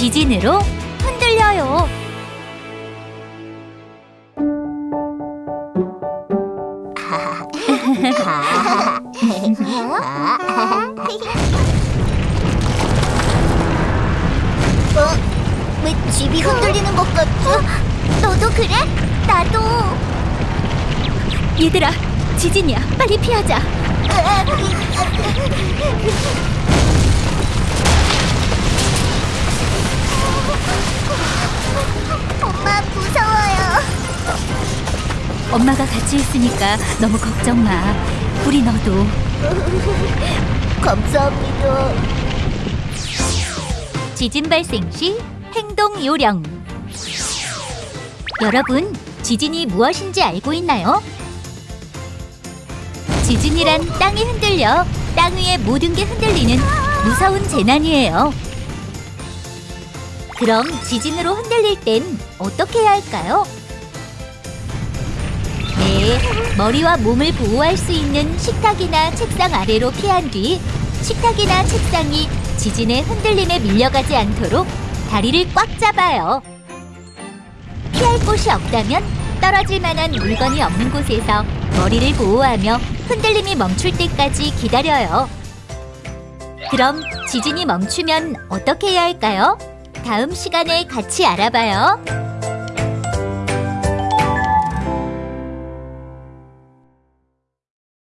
지진으로 흔들려요. 어? 왜 집이 흔들리는 것 같지? 너도 그래? 나도. 얘들아, 지진이야. 빨리 피하자. 엄마가 같이 있으니까 너무 걱정 마. 우리 너도 감사합니다. 지진 발생 시 행동 요령. 여러분, 지진이 무엇인지 알고 있나요? 지진이란 땅이 흔들려 땅 위의 모든 게 흔들리는 무서운 재난이에요. 그럼 지진으로 흔들릴 땐 어떻게 해야 할까요? 네, 머리와 몸을 보호할 수 있는 식탁이나 책상 아래로 피한 뒤 식탁이나 책상이 지진의 흔들림에 밀려가지 않도록 다리를 꽉 잡아요. 피할 곳이 없다면 떨어질 만한 물건이 없는 곳에서 머리를 보호하며 흔들림이 멈출 때까지 기다려요. 그럼 지진이 멈추면 어떻게 해야 할까요? 다음 시간에 같이 알아봐요.